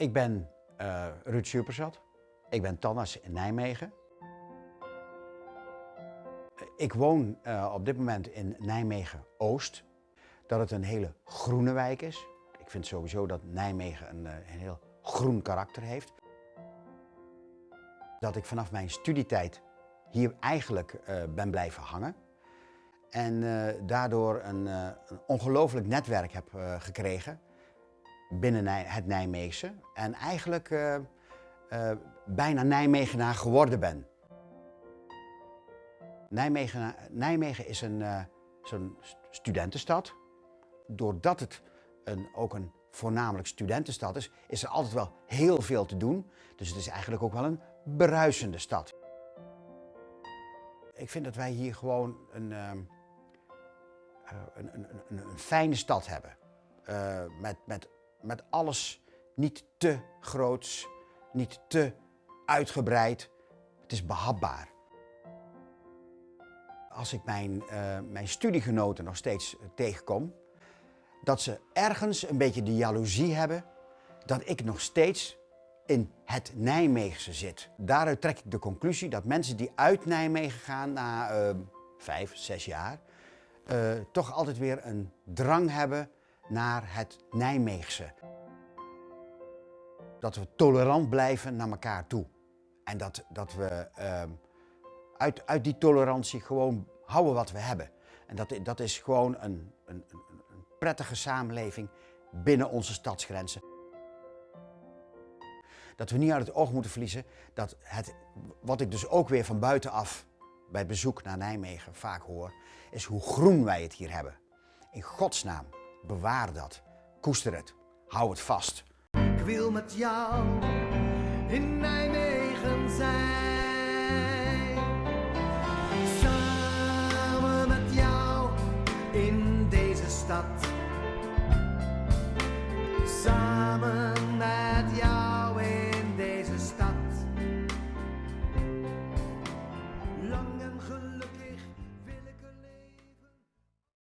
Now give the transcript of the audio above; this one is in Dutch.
Ik ben uh, Ruud Superzat. Ik ben tandarts in Nijmegen. Ik woon uh, op dit moment in Nijmegen-Oost. Dat het een hele groene wijk is. Ik vind sowieso dat Nijmegen een, uh, een heel groen karakter heeft. Dat ik vanaf mijn studietijd hier eigenlijk ben blijven hangen. En daardoor een, een ongelooflijk netwerk heb gekregen binnen het Nijmeegse. En eigenlijk uh, uh, bijna Nijmegenaar geworden ben. Nijmegen, Nijmegen is een uh, zo'n studentenstad. Doordat het een, ook een voornamelijk studentenstad is, is er altijd wel heel veel te doen. Dus het is eigenlijk ook wel een bruisende stad. Ik vind dat wij hier gewoon een, een, een, een, een fijne stad hebben. met, met met alles niet te groots, niet te uitgebreid. Het is behapbaar. Als ik mijn, uh, mijn studiegenoten nog steeds tegenkom, dat ze ergens een beetje de jaloezie hebben dat ik nog steeds in het Nijmeegse zit. Daaruit trek ik de conclusie dat mensen die uit Nijmegen gaan na uh, vijf, zes jaar, toch altijd weer een drang hebben naar het Nijmeegse. Dat we tolerant blijven naar elkaar toe. En dat, dat we uh, uit, uit die tolerantie gewoon houden wat we hebben. En dat, dat is gewoon een, een, een prettige samenleving binnen onze stadsgrenzen. Dat we niet uit het oog moeten verliezen dat het, wat ik dus ook weer van buitenaf bij bezoek naar Nijmegen vaak hoor, is hoe groen wij het hier hebben. In godsnaam. Bewaar dat. Koester het. Hou het vast. Ik wil met jou in Nijmegen zijn. Samen met jou in deze stad. Samen